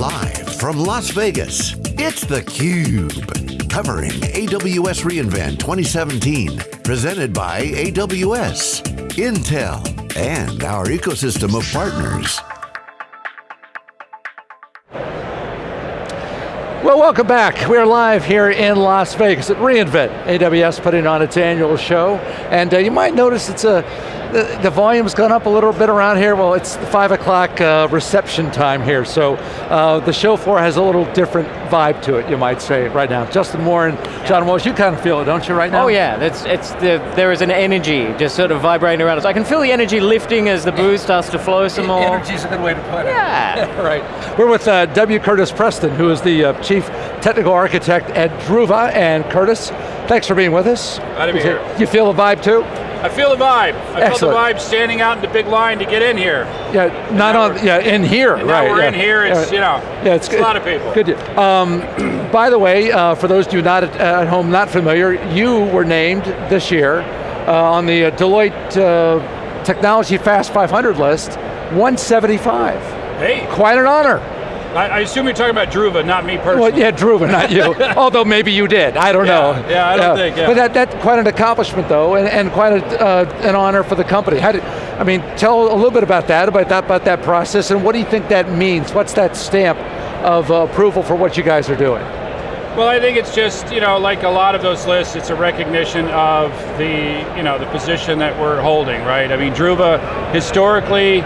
Live from Las Vegas, it's theCUBE. Covering AWS reInvent 2017. Presented by AWS, Intel, and our ecosystem of partners. Well, welcome back. We're live here in Las Vegas at reInvent. AWS putting on its annual show. And uh, you might notice it's a the, the, volume's gone up a little bit around here. Well, it's five o'clock uh, reception time here, so uh, the show floor has a little different vibe to it, you might say, right now. Justin Moore and John Walsh, you kind of feel it, don't you, right now? Oh yeah, it's, it's the, there is an energy just sort of vibrating around us. I can feel the energy lifting as the booze starts to flow some more. Energy's a good way to put it. Yeah. right. We're with uh, W. Curtis Preston, who is the uh, Chief Technical Architect at Druva, and Curtis, thanks for being with us. Glad to be here. You feel the vibe too? I feel the vibe. I Excellent. feel the vibe standing out in the big line to get in here. Yeah, not on, yeah, in here, And right. now we're yeah. in here, it's, Yeah. you know, Yeah, it's, it's a lot of people. Good. Um, by the way, uh, for those of you not at, at home, not familiar, you were named this year uh, on the uh, Deloitte uh, Technology Fast 500 list, 175. Hey, Quite an honor. I, I assume you're talking about Druva, not me personally. Well, yeah, Druva, not you. Although maybe you did, I don't Yeah, know. yeah, I don't think, yeah. But that, that's quite an accomplishment though, and, and quite a, uh, an honor for the company. How did, I mean, tell a little bit about that, about that, about that process, and what do you think that means? What's that stamp of uh, approval for what you guys are doing? Well, I think it's just, you know, like a lot of those lists, it's a recognition of the, you know, the position that we're holding, right? I mean, Druva historically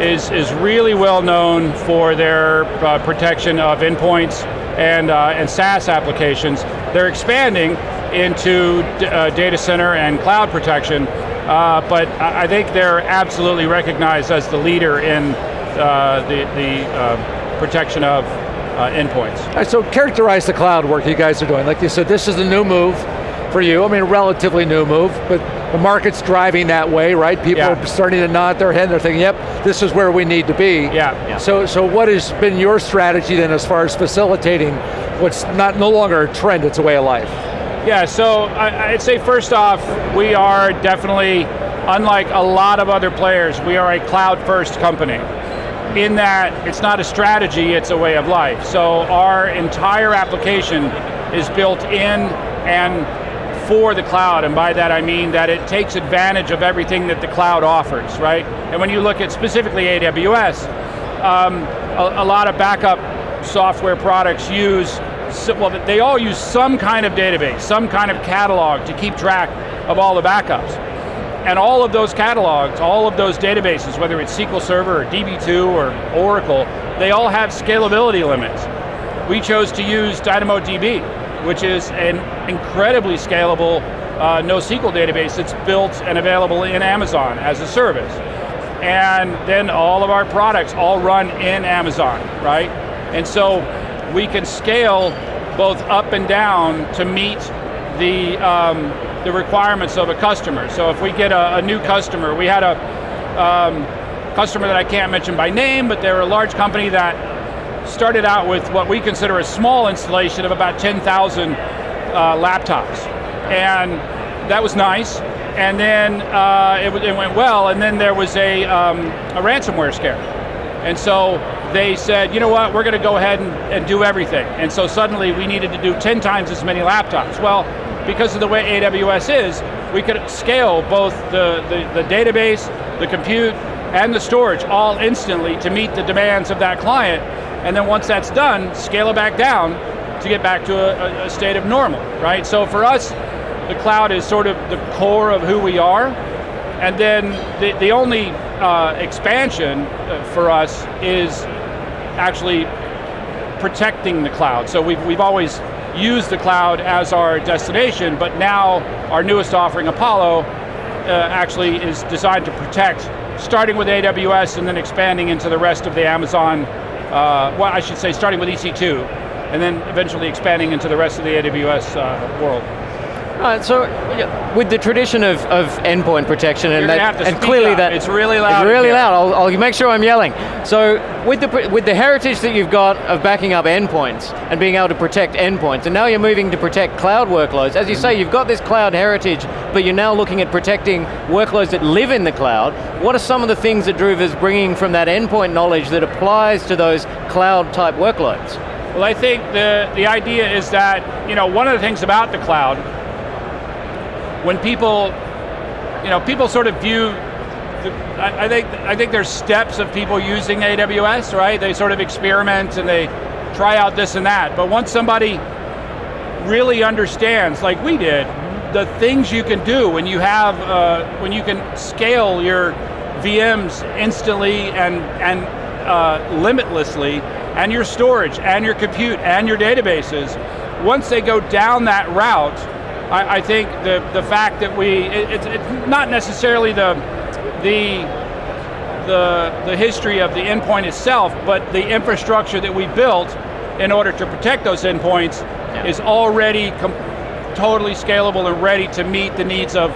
is, is really well known for their uh, protection of endpoints and, uh, and SaaS applications. They're expanding into uh, data center and cloud protection, uh, but I think they're absolutely recognized as the leader in uh, the, the uh, protection of uh, endpoints. So characterize the cloud work you guys are doing. Like you said, this is a new move for you. I mean, a relatively new move, but the market's driving that way, right? People Yeah. are starting to nod their head and they're thinking, yep, this is where we need to be. Yeah. Yeah. So, so what has been your strategy then as far as facilitating what's not no longer a trend, it's a way of life? Yeah, so I, I'd say first off, we are definitely, unlike a lot of other players, we are a cloud first company. In that it's not a strategy, it's a way of life. So our entire application is built in and for the cloud, and by that I mean that it takes advantage of everything that the cloud offers, right? And when you look at specifically AWS, um, a, a lot of backup software products use, well, they all use some kind of database, some kind of catalog to keep track of all the backups. And all of those catalogs, all of those databases, whether it's SQL Server or DB2 or Oracle, they all have scalability limits. We chose to use DynamoDB, which is an incredibly scalable uh, NoSQL database that's built and available in Amazon as a service. And then all of our products all run in Amazon, right? And so we can scale both up and down to meet the, um, the requirements of a customer. So if we get a, a new customer, we had a um, customer that I can't mention by name, but they're a large company that started out with what we consider a small installation of about 10,000 uh, laptops. And that was nice. And then uh, it, it went well, and then there was a, um, a ransomware scare. And so they said, you know what, we're going to go ahead and, and do everything. And so suddenly we needed to do 10 times as many laptops. Well, because of the way AWS is, we could scale both the, the, the database, the compute, and the storage all instantly to meet the demands of that client. And then once that's done, scale it back down to get back to a, a- state of normal, right? So for us, the cloud is sort of the core of who we are. And then the, the only uh, expansion uh, for us is actually protecting the cloud. So we've, we've always used the cloud as our destination, but now our newest offering, Apollo, uh, actually is designed to protect, starting with AWS and then expanding into the rest of the Amazon, uh, well I should say starting with EC2, and then eventually expanding into the rest of the AWS uh, world. Right, so yeah, with the tradition of, of endpoint protection and that, gonna have to and clearly up. that It's really loud It's really loud. I'll, I'll make sure I'm yelling. So with the with the heritage that you've got of backing up endpoints and being able to protect endpoints, and now you're moving to protect cloud workloads. As you say, you've got this cloud heritage, but you're now looking at protecting workloads that live in the cloud. What are some of the things that Druva's bringing from that endpoint knowledge that applies to those cloud type workloads? Well, I think the, the idea is that, you know, one of the things about the cloud, when people, you know, people sort of view, I think I think there's steps of people using AWS, right? They sort of experiment and they try out this and that. But once somebody really understands, like we did, the things you can do when you have, uh, when you can scale your VMs instantly and, and uh, limitlessly, and your storage, and your compute, and your databases, once they go down that route, I, I think the, the fact that we, it, it's, it's not necessarily the, the, the, the history of the endpoint itself, but the infrastructure that we built in order to protect those endpoints is already totally scalable and ready to meet the needs of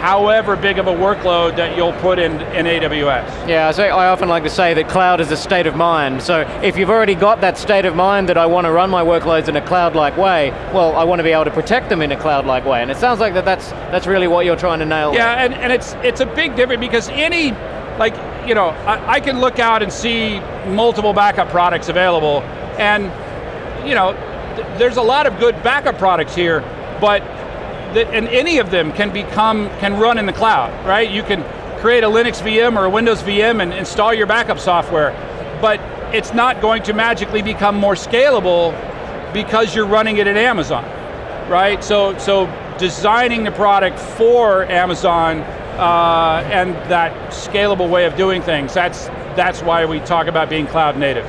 however big of a workload that you'll put in, in AWS. Yeah, so I often like to say that cloud is a state of mind. So if you've already got that state of mind that I want to run my workloads in a cloud-like way, well, I want to be able to protect them in a cloud-like way. And it sounds like that that's, that's really what you're trying to nail. Yeah, and, and it's it's a big difference because any, like, you know, I, I can look out and see multiple backup products available, and, you know, th- there's a lot of good backup products here, but, the, and any of them can become, can run in the cloud, right? You can create a Linux VM or a Windows VM and install your backup software, but it's not going to magically become more scalable because you're running it at Amazon right? So, so designing the product for Amazon uh, and that scalable way of doing things, that's, that's why we talk about being cloud native.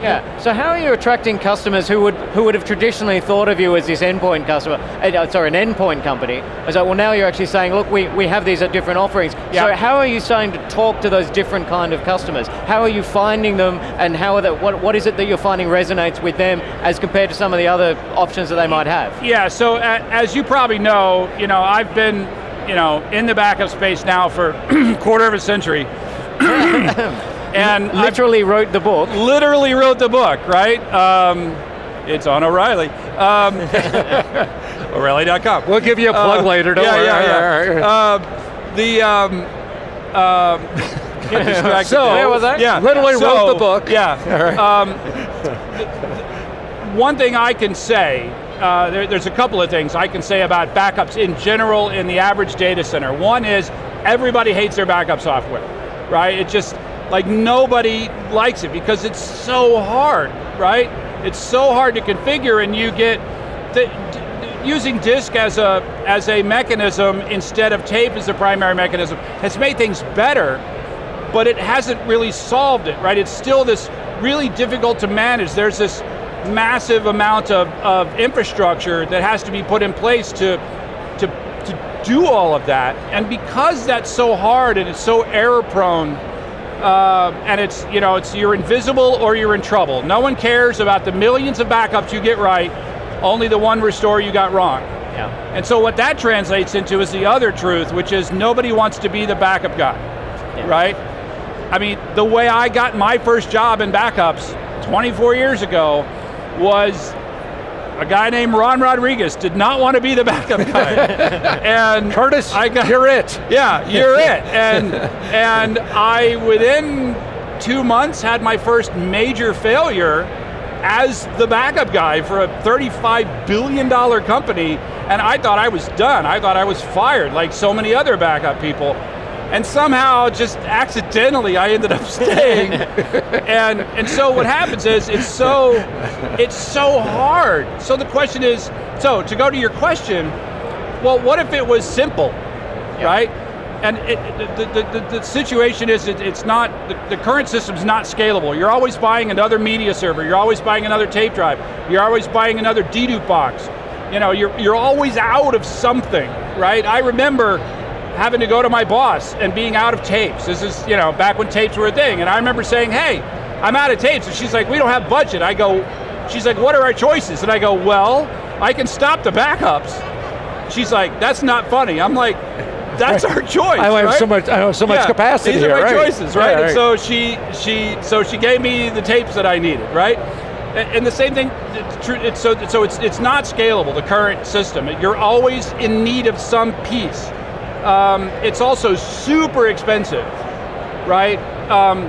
Yeah. So how are you attracting customers who would who would have traditionally thought of you as this endpoint customer? Uh, sorry, an endpoint company. It's like, well, now you're actually saying, look, we, we have these at different offerings. Yeah. So how are you starting to talk to those different kind of customers? How are you finding them, and how are that? What what is it that you're finding resonates with them as compared to some of the other options that they might have? Yeah, so a- as you probably know, you know, I've been, you know, in the backup space now for quarter of a century. And I've Literally wrote the book. literally wrote the book, right? Um, it's on O'Reilly. Um, O'Reilly.com. We'll give you a plug Uh, later, don't yeah, worry. Yeah, yeah. Uh, the um, um, So, where was I? Yeah, Literally so, wrote the book. Yeah. Um, one thing I can say, uh, there, there's a couple of things I can say about backups in general in the average data center. One is everybody hates their backup software, right? It just like nobody likes it because it's so hard, right? It's so hard to configure, and you get the, using disk as a as a mechanism instead of tape as the primary mechanism has made things better, but it hasn't really solved it, right? It's still this really difficult to manage. There's this massive amount of, of infrastructure that has to be put in place to, to, to do all of that. And because that's so hard and it's so error prone, uh, and it's, you know, it's you're invisible or you're in trouble. No one cares about the millions of backups you get right, only the one restore you got wrong. Yeah. And so what that translates into is the other truth, which is nobody wants to be the backup guy, right? I mean, the way I got my first job in backups 24 years ago was a guy named Ron Rodriguez did not want to be the backup guy. and Curtis, I got, you're it. yeah, you're it. And and I within two months had my first major failure as the backup guy for a 35 billion dollar company, and I thought I was done. I thought I was fired, like so many other backup people. And somehow, just accidentally, I ended up staying. and and so what happens is it's so it's so hard. So the question is, so to go to your question, well, what if it was simple? right? And it, the, the, the, the situation is it, it's not, the, the current system's not scalable. You're always buying another media server, you're always buying another tape drive, you're always buying another dedupe box. You know, you're, you're always out of something, right? I remember having to go to my boss and being out of tapes. This is, you know, back when tapes were a thing. And I remember saying, hey, I'm out of tapes. And she's like, we don't have budget. I go, she's like, what are our choices? And I go, well, I can stop the backups she's like, that's not funny. I'm like, that's our choice. I have right? so much. I have so much Yeah, capacity These here. are my right? choices, right? Yeah, And so she she so she gave me the tapes that I needed, right? And and the same thing, true. It's so so it's it's not scalable. The current system, you're always in need of some piece. Um, it's also super expensive, right? Um,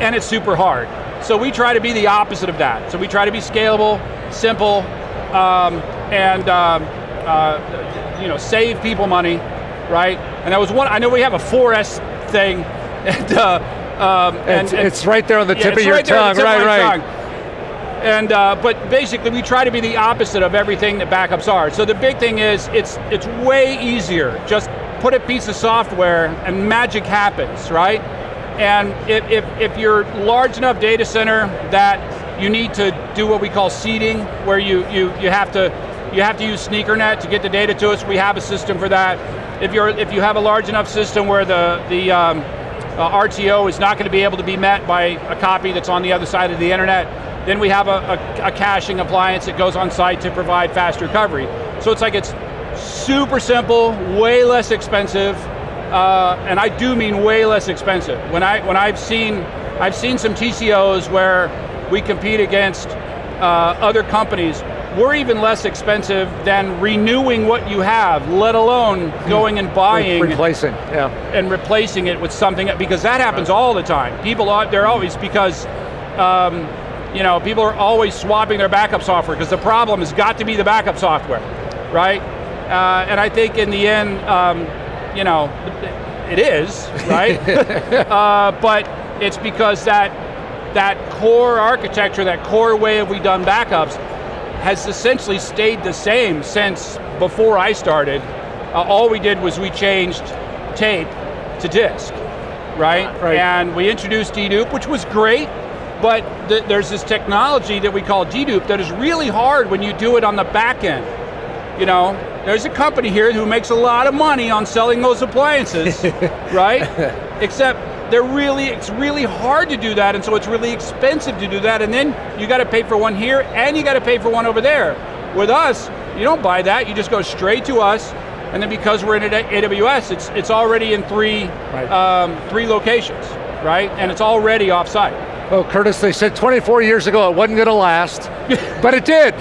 and it's super hard. So we try to be the opposite of that. So we try to be scalable, simple, um, and um, uh, you know save people money, right? And that was one. I know we have a 4S thing, and, uh, um, and, It's, and- it's right there on the tip it's of your right tongue. on the tip of right, right. And uh, but basically, we try to be the opposite of everything that backups are. So the big thing is, it's it's way easier. Just put a piece of software, and magic happens, right? And if if, if you're large enough data center that you need to do what we call seeding, where you you you have to you have to use SneakerNet to get the data to us. We have a system for that. If you're if you have a large enough system where the the um, uh, RTO is not going to be able to be met by a copy that's on the other side of the internet, then we have a, a, a caching appliance that goes on site to provide fast recovery. So it's like it's super simple, way less expensive, uh, and I do mean way less expensive. When I when I've seen I've seen some TCOs where we compete against uh, other companies. We're even less expensive than renewing what you have, let alone going and buying Replacing, yeah. and replacing it with something because that happens all the time. People are they're always because um, you know people are always swapping their backup software because the problem has got to be the backup software, right? Uh, and I think in the end, um, you know, it is right, uh, but it's because that that core architecture, that core way of we done backups, has essentially stayed the same since before I started. Uh, all we did was we changed tape to disk, right? Right. And we introduced dedupe, which was great, but th- there's this technology that we call dedupe that is really hard when you do it on the back end. You know, there's a company here who makes a lot of money on selling those appliances, right? Except they're really, it's really hard to do that, and so it's really expensive to do that, and then you got to pay for one here, and you got to pay for one over there. With us, you don't buy that, you just go straight to us, and then because we're in AWS, it's it's already in three Right. um, three locations, right? And it's already offsite. Well, Curtis, they said 24 years ago it wasn't going to last, but it did.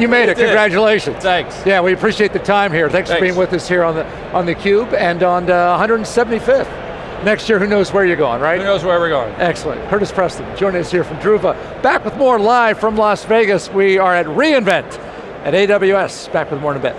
You made it. It. Congratulations. Thanks. Yeah, we appreciate the time here. Thanks, for being with us here on the on the Cube and on uh, 175th. Next year, who knows where you're going, right? Who knows where we're going? Excellent. Curtis Preston joining us here from Druva. Back with more live from Las Vegas. We are at reInvent at AWS. Back with more in a bit.